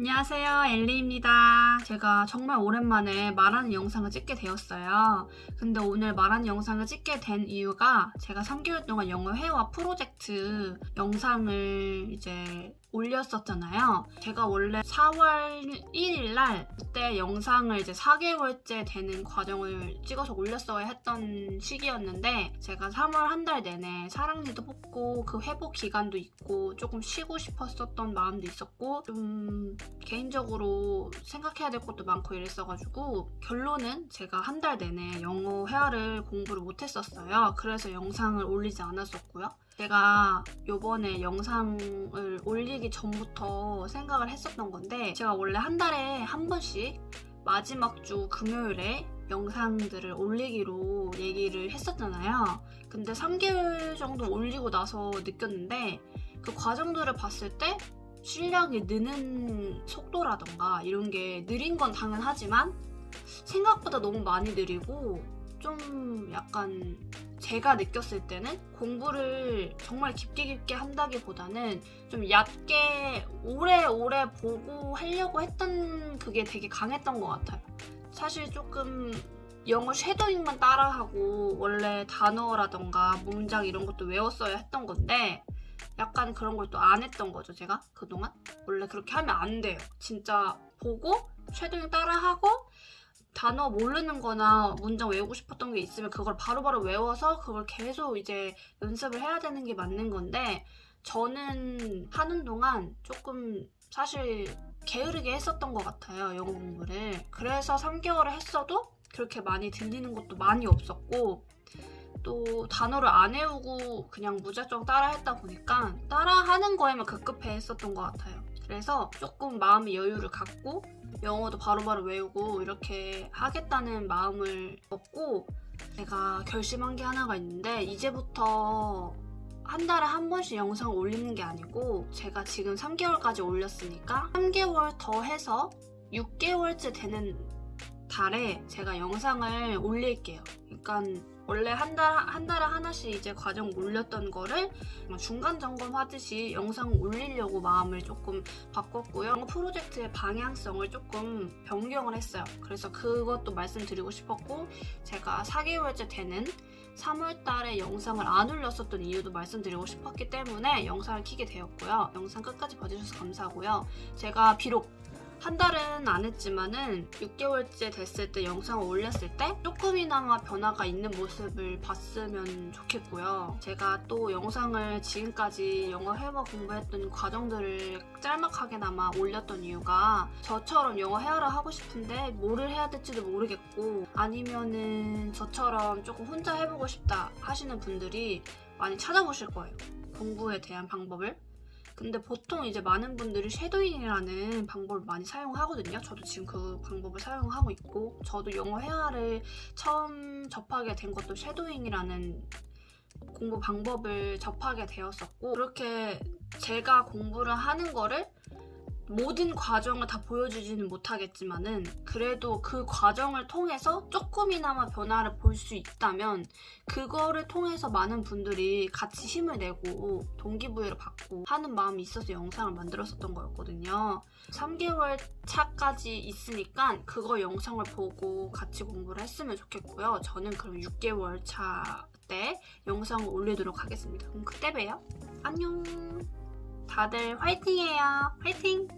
안녕하세요 엘리입니다. 제가 정말 오랜만에 말하는 영상을 찍게 되었어요. 근데 오늘 말하는 영상을 찍게 된 이유가 제가 3개월 동안 영어 회화 프로젝트 영상을 이제 올렸었잖아요 제가 원래 4월 1일 날 그때 영상을 이제 4개월째 되는 과정을 찍어서 올렸어야 했던 시기였는데 제가 3월 한 달 내내 사랑니도 뽑고 그 회복 기간도 있고 조금 쉬고 싶었었던 마음도 있었고 좀 개인적으로 생각해야 될 것도 많고 이랬어가지고 결론은 제가 한 달 내내 영어 회화를 공부를 못했었어요. 그래서 영상을 올리지 않았었고요. 제가 요번에 영상을 올리기 전부터 생각을 했었던 건데 제가 원래 한 달에 한 번씩 마지막 주 금요일에 영상들을 올리기로 얘기를 했었잖아요. 근데 3개월 정도 올리고 나서 느꼈는데 그 과정들을 봤을 때 실력이 느는 속도라던가 이런 게 느린 건 당연하지만 생각보다 너무 많이 느리고 좀 약간 제가 느꼈을 때는 공부를 정말 깊게 깊게 한다기보다는 좀 얕게 오래오래 보고 하려고 했던 그게 되게 강했던 것 같아요. 사실 조금 영어 쉐도잉만 따라하고 원래 단어라던가 문장 이런 것도 외웠어야 했던 건데 약간 그런 걸 또 안 했던 거죠 제가 그동안 원래 그렇게 하면 안 돼요 진짜 보고 쉐도잉 따라하고 단어 모르는 거나 문장 외우고 싶었던 게 있으면 그걸 바로 바로 외워서 그걸 계속 이제 연습을 해야 되는 게 맞는 건데 저는 하는 동안 조금 사실 게으르게 했었던 것 같아요 영어 공부를. 그래서 3개월을 했어도 그렇게 많이 들리는 것도 많이 없었고 또 단어를 안 외우고 그냥 무작정 따라했다 보니까 따라하는 거에만 급급해 했었던 것 같아요 그래서 조금 마음의 여유를 갖고 영어도 바로 바로 외우고 이렇게 하겠다는 마음을 먹고 제가 결심한 게 하나가 있는데 이제부터 한 달에 한 번씩 영상 올리는 게 아니고 제가 지금 3개월까지 올렸으니까 3개월 더 해서 6개월째 되는 달에 제가 영상을 올릴게요. 그러니까 원래 한, 달, 한 달에 하나씩 이제 과정 올렸던 거를 중간 점검 하듯이 영상 올리려고 마음을 조금 바꿨고요. 프로젝트의 방향성을 조금 변경을 했어요. 그래서 그것도 말씀드리고 싶었고 제가 4개월째 되는 3월 달에 영상을 안 올렸었던 이유도 말씀드리고 싶었기 때문에 영상을 키게 되었고요. 영상 끝까지 봐주셔서 감사하고요. 제가 비록 한 달은 안 했지만은 6개월째 됐을 때 영상을 올렸을 때 조금이나마 변화가 있는 모습을 봤으면 좋겠고요. 제가 또 영상을 지금까지 영어 회화 공부했던 과정들을 짤막하게나마 올렸던 이유가 저처럼 영어 회화를 하고 싶은데 뭐를 해야 될지도 모르겠고 아니면은 저처럼 조금 혼자 해보고 싶다 하시는 분들이 많이 찾아보실 거예요. 공부에 대한 방법을 근데 보통 이제 많은 분들이 shadowing이라는 방법을 많이 사용하거든요. 저도 지금 그 방법을 사용하고 있고 저도 영어 회화를 처음 접하게 된 것도 shadowing이라는 공부 방법을 접하게 되었었고 그렇게 제가 공부를 하는 거를 모든 과정을 다 보여주지는 못하겠지만은 그래도 그 과정을 통해서 조금이나마 변화를 볼 수 있다면 그거를 통해서 많은 분들이 같이 힘을 내고 동기부여를 받고 하는 마음이 있어서 영상을 만들었었던 거였거든요. 3개월 차까지 있으니까 그거 영상을 보고 같이 공부를 했으면 좋겠고요. 저는 그럼 6개월 차 때 영상을 올리도록 하겠습니다. 그럼 그때 봬요. 안녕! 다들 화이팅해요. 화이팅!